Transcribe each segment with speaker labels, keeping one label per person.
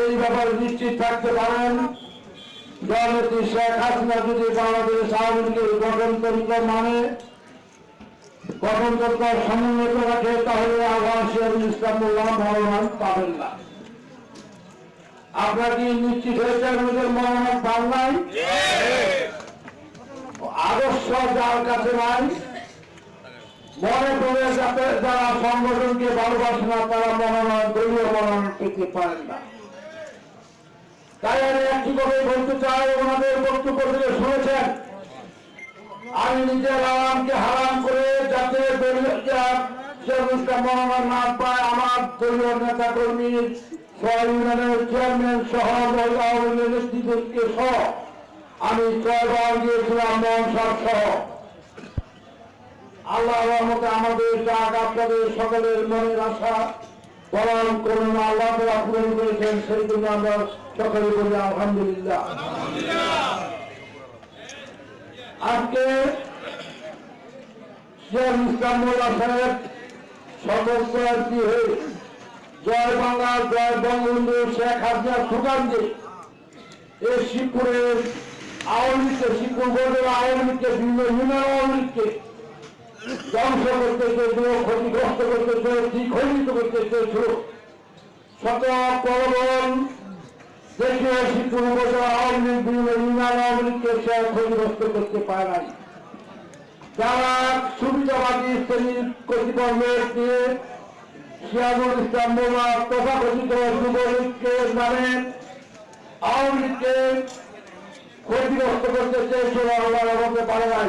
Speaker 1: এই ব্যাপারে নিশ্চিত থাকতে পারেন। শেখ হাসিনা যদি গঠনতন্ত্র মানে গঠনতন্ত্র রাখে, তাহলে আবার ইসলাম পাবেন না। আপনারা কি নিশ্চিত ওদের মনোনয়ন পান নাই? আদর্শ যার কাছে নাই, মনে করে যাতে যারা সংগঠনকে ভালোবাসে না, তারা মনোনয়ন দলীয় মনোনয়ন পেতে পারেন না। তাই আমি কথা বলতে চাই, ওনাদের বক্তব্য থেকে শুনেছেন। আমি নিজের আরামকে হারাম করে যাতে মনোনয়ন না পায়, আমার দলীয় নেতা চেয়ারম্যান সহ সহ আমি ছয়বার গিয়েছিলাম মনসার সহ। আল্লাহ রহমতে আমাদের সকলের মনের আশা পালন করুন আল্লাহ পূরণ করেছেন সেই জন্য আমরা সকলে বলি আলহামদুলিল্লাহ। আজকে শেখ ইসলাম সাহেব সদস্য আরতি হয়ে জয় বাংলা, জয় বঙ্গবন্ধু শেখ হাসিনা দিয়ে এই শিবপুরের আওয়ামী লীগকে, শিবপুর আওয়ামী লীগকে, বিভিন্ন আওয়ামী লীগকে ধ্বংস করতে ক্ষতিগ্রস্ত খণ্ডিত করতে চেয়েছিল। শত প্রবল দেশীয় আওয়ামী লীগকে সে ক্ষতিগ্রস্ত করতে পারে নাই। যারা সুবিধাবাদী শ্রেণির কতিপয় লোক ইসলাম মোল্লা তথাকথিত যুবলীগকে নামে আওয়ামী লীগকে ক্ষতিগ্রস্ত করতে চেয়েছিল পারে নাই।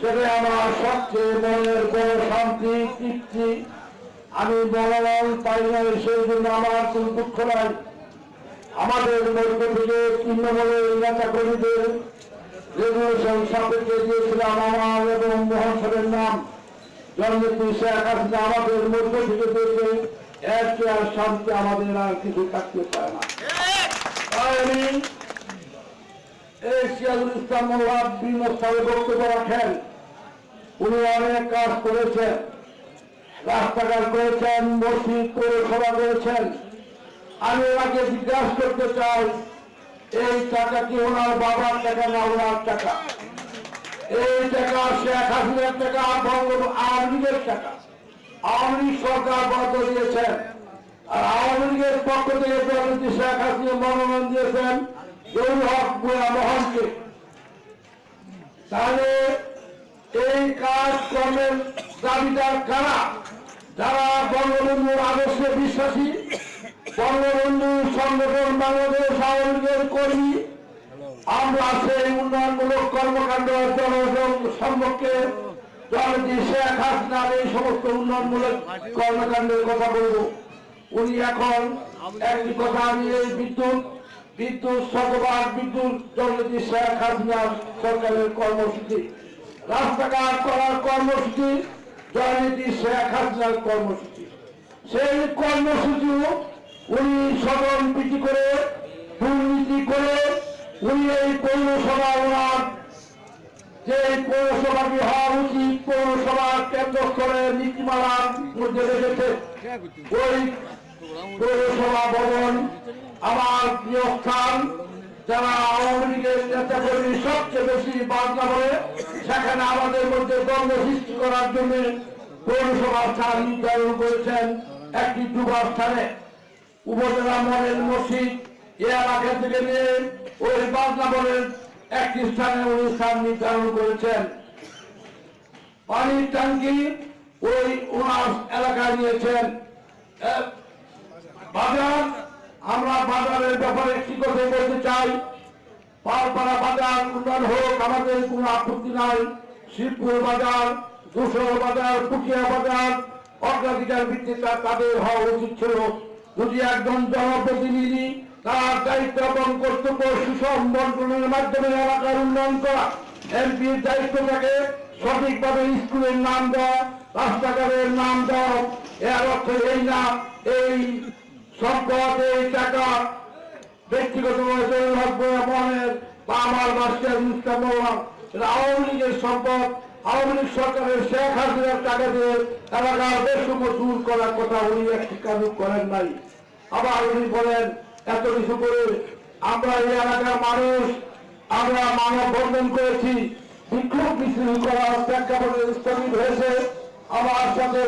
Speaker 1: সেটা আমার সবচেয়ে মনের বড় শান্তি তৃপ্তি। আমি মনোনয়ন পাই নাই সেই জন্য আমার কোন দুঃখ নাই। আমাদের মধ্য থেকে তৃণমূলের নেতা কর্মীদের রেগুলেশন সাপেক্ষে দিয়েছিলাম আমার এবং মোহন সাহেবের নাম। জননেত্রী শেখ হাসিনা আমাদের মধ্য থেকে দিয়েছে। এর আর শান্তি আমাদের আর কিছু থাকতে পারে না। আমি এই সিয়াজুল ইসলাম মোল্লা বিভিন্ন বক্তব্য রাখেন। উনি অনেক কাজ করেছেন, রাস্তাঘাট করেছেন, মসজিদ পৌরসভা করেছেন। আমি ওনাকে জিজ্ঞাসা করতে চাই, এই টাকা কি ওনার বাবার টাকা না ওনার টাকা? এই টাকা শেখ হাসিনার টাকা বঙ্গ আওয়ামী লীগের টাকা। আওয়ামী লীগ সরকার বরাদ্দ দিয়েছেন। আর আওয়ামী লীগের পক্ষ থেকে শেখ হাসিনা মনোনয়ন দিয়েছেন। জহুর হক বুয়া মোহনকে তাহলে এই কাজকর্মের দাবিদার কারা? যারা বঙ্গবন্ধুর আদর্শে বিশ্বাসী, বঙ্গবন্ধু সংগঠন বাংলাদেশ আওয়ামী লীগের কর্মী, আমরা সেই উন্নয়নমূলক কর্মকাণ্ড জনগণ সম্পর্কে জনতি শেখ হাসিনার এই সমস্ত উন্নয়নমূলক কর্মকাণ্ডের কথা বলব। উনি এখন একটি কথা এই বিদ্যুৎ। বিদ্যুৎ শতভাগ বিদ্যুৎ জনতি শেখ হাসিনার সরকারের কর্মসূচি। রাস্তাঘাট করার কর্মসূচি জননীতি শেখ হাসিনার কর্মসূচি। সেই কর্মসূচিও উনি সদন পিটি করে, দুর্নীতি করে উনি এই পৌরসভা ওনার যে পৌরসভাটি হওয়া উচিত পৌরসভা কেন্দ্র স্তরের নীতিমালার মধ্যে রেখেছে, ওই পৌরসভা ভবন আমার প্রিয় স্থান যারা আওয়ামী লীগের নেতা কর্মী সবচেয়ে বেশি বাংলা বলে সেখানে আমাদের মধ্যে দ্বন্দ্ব সৃষ্টি করার জন্য পৌরসভা স্থান নির্ধারণ করেছেন একটি দুবার স্থানে। উপজেলা মডেল মসজিদ, এ এলাকা থেকে নিয়ে ওই বাংলা বলের একটি স্থানে স্থান নির্ধারণ করেছেন। পানির ট্যাঙ্কি ওই ওনার এলাকায় নিয়েছেন। বাজার, আমরা বাজারের ব্যাপারে একটি কথা বলতে চাই। পালপাড়া বাজার উন্নয়ন হোক, আমাদের কোনো আপত্তি নাই। শিবপুর বাজার দুশো বাজার পুকিয়া বাজার, অগ্রাধিকার ভিত্তিতে তাদের হওয়া উচিত ছিল। যদি একজন জনপ্রতিনিধি তার দায়িত্ব এবং কর্তব্য সুষম বন্টনের মাধ্যমে এলাকার উন্নয়ন করা। এমপির দায়িত্ব থাকে সঠিকভাবে স্কুলের নাম দেওয়া, রাস্তাঘাটের নাম দেওয়া। এর অর্থ এই না, এই সম্পদ, এই টাকা ব্যক্তিগত মনের বা আমার মোল্লার এটা আওয়ামী লীগের সম্পদ, আওয়ামী লীগ সরকারের শেখ হাসিনার টাকা দিয়ে এলাকার বেশম দূর করার কথা উনি একটি কাজ করেন নাই। আবার উনি বলেন এত কিছু করে আমরা এই এলাকার মানুষ, আমরা মানব বন্ধন করেছি। বিক্ষোভ মিছিল করার প্রেক্ষাপটে স্থগিত হয়েছে। আমার সাথে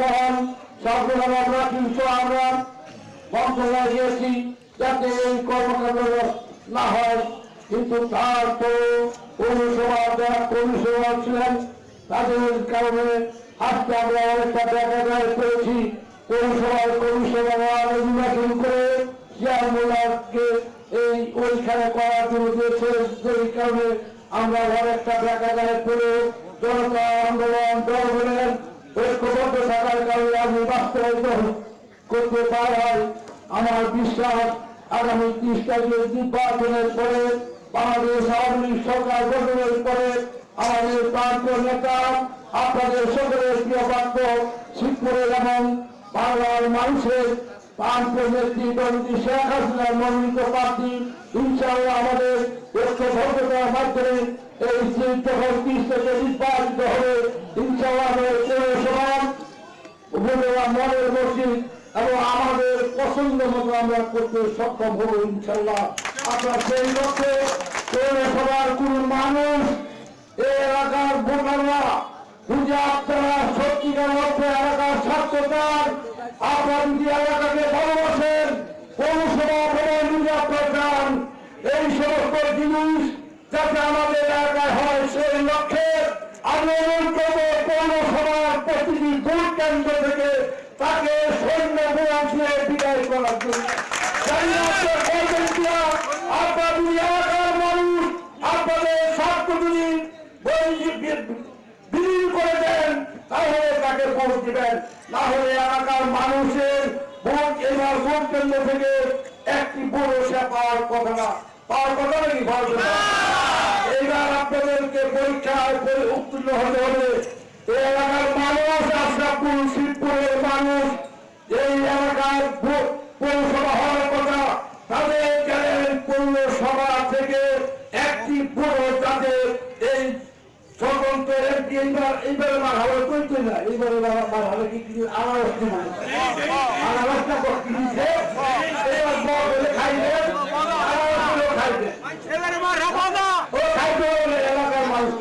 Speaker 1: মহন সর্বনাম আমরা কিন্তু আমরা। মন্ত্রণালয় গিয়েছি যাতে এই কর্মকাণ্ড না হয়। কিন্তু তার তো পৌরসভা যারা পৌরসভা ছিলেন, তাদের কারণে আজকে আমরা অনেকটা করেছি। পৌরসভার পৌরসভা নির্বাচন করে চেয়ারম্যানকে এই ওইখানে করার জন্য দিয়েছে সেই কারণে আমরা অনেকটা দেখা যায় করে জনতা আন্দোলন জনগণের ঐক্যবদ্ধ থাকার কারণে আমি বাস্তবায়িত করতে পারায় আমার বিশ্বাস আগামী ত্রিশ তারিখের নির্বাচনের পরে বাংলাদেশ আওয়ামী লীগ সরকার গঠনের পরে আমাদের প্রান্তীয় নেতা, আপনাদের সকলের প্রিয় পাত্র শিবপুরের এবং বাংলার মানুষের আমাদের পছন্দ মতো আমরা করতে সক্ষম হব ইনশাল্লাহ আপনার সেই লক্ষ্যে পৌরসভার কোন মানুষ এই এলাকার ভোটাররা বুঝে আপনারা সত্যিকার অর্থে এলাকার স্বার্থতার আপনার যদি এলাকাকে ভালোবাসেন পৌরসভা ভবন যদি আপনার চান এই সমস্ত জিনিস যাতে আমাদের এলাকায় হয় সেই লক্ষ্যে তাকে সৈন্য বিমান দিয়ে বিদায় করে দেন, তাহলে তাকে ভোট দিবেন না হলে এলাকার মানুষের ভোট, এবার ভোট কেন্দ্র থেকে একটি পৌরসভা পাওয়ার কথা না পাওয়ার কথা নাকি না? এইবার আপনাদেরকে পরীক্ষায় উত্তীর্ণ হতে হবে এই এলাকার মানুষ, আশরাফুল শিবপুরের মানুষ এই এলাকার পৌরসভা হওয়ার কথা, তাদের পৌরসভা থেকে একটি পৌর তাদের এই স্বতন্ত্র এমপি এইবার এইবারে হবে না এইবারে মার হবে কি কিছু আনারস কিনা আনারসটা দিচ্ছে এবার বড় হলে খাইবেন আনারস খাইবেন
Speaker 2: এবারে মার হাবা না
Speaker 1: ও খাইতে হলে এলাকার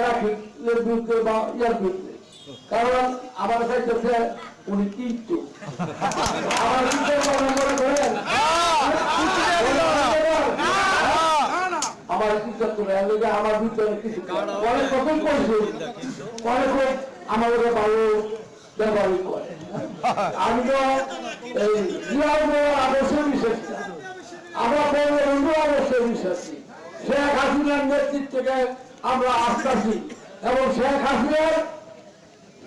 Speaker 1: না এর বিরুদ্ধে বা ইয়ার বিরুদ্ধে কারণ আমার কাছে উনি কিন্তু আমার করে আমি তো এই বিশ্বাস। আমরা বিশ্বাসী। শেখ হাসিনার নেতৃত্বকে আমরা আস্থাসী এবং শেখ হাসিনার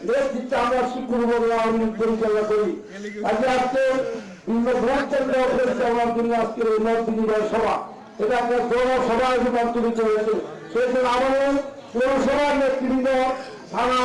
Speaker 1: নেতৃত্বে আমরা শিক্ষক আওয়ামী পরিচালনা করি। আজকে আজকে বিভিন্ন ভোট কেন্দ্র জন্য আজকের এই সভা এটা একটা বড় রূপান্তরিত হয়েছে সেই জন্য আমাদের পৌরসভার নেতৃবৃন্দ, থানা